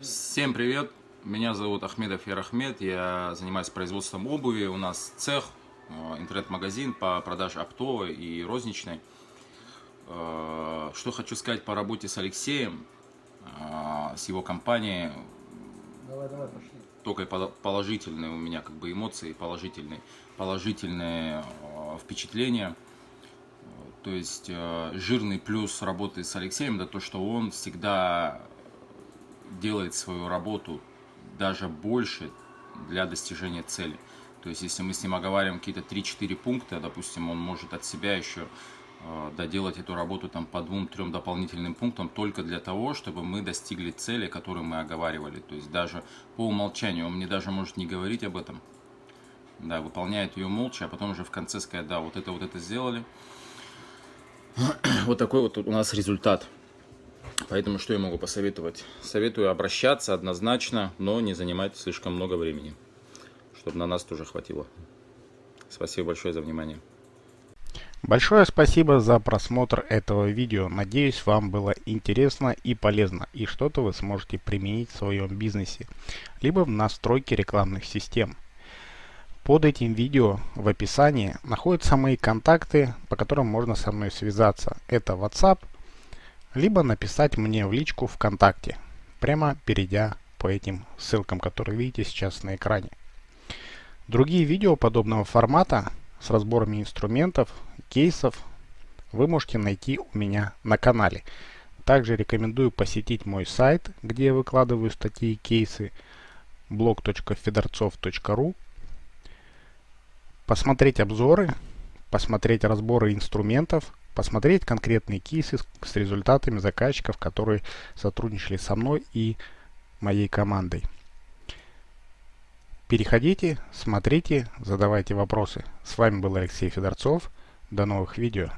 Всем привет! Меня зовут Ахмедов Ярахмед, я занимаюсь производством обуви, у нас цех, э, интернет-магазин по продаже оптовой и розничной. Э, что хочу сказать по работе с Алексеем, э, с его компанией. Давай, давай, пошли. Только положительные у меня как бы эмоции, положительные, положительные впечатления. То есть жирный плюс работы с Алексеем, это то, что он всегда делает свою работу даже больше для достижения цели. То есть, если мы с ним оговариваем какие-то 3-4 пункта, допустим, он может от себя еще э, доделать эту работу там по двум-трем дополнительным пунктам только для того, чтобы мы достигли цели, которую мы оговаривали. То есть, даже по умолчанию он мне даже может не говорить об этом. Да, выполняет ее молча, а потом уже в конце сказать, да, вот это, вот это сделали. Вот такой вот у нас результат. Поэтому что я могу посоветовать? Советую обращаться однозначно, но не занимать слишком много времени, чтобы на нас тоже хватило. Спасибо большое за внимание. Большое спасибо за просмотр этого видео. Надеюсь, вам было интересно и полезно, и что-то вы сможете применить в своем бизнесе, либо в настройке рекламных систем. Под этим видео в описании находятся мои контакты, по которым можно со мной связаться. Это WhatsApp, либо написать мне в личку ВКонтакте, прямо перейдя по этим ссылкам, которые видите сейчас на экране. Другие видео подобного формата с разборами инструментов, кейсов вы можете найти у меня на канале. Также рекомендую посетить мой сайт, где я выкладываю статьи и кейсы blog.fedorцов.ru посмотреть обзоры, посмотреть разборы инструментов, посмотреть конкретные кейсы с результатами заказчиков, которые сотрудничали со мной и моей командой. Переходите, смотрите, задавайте вопросы. С вами был Алексей Федорцов. До новых видео.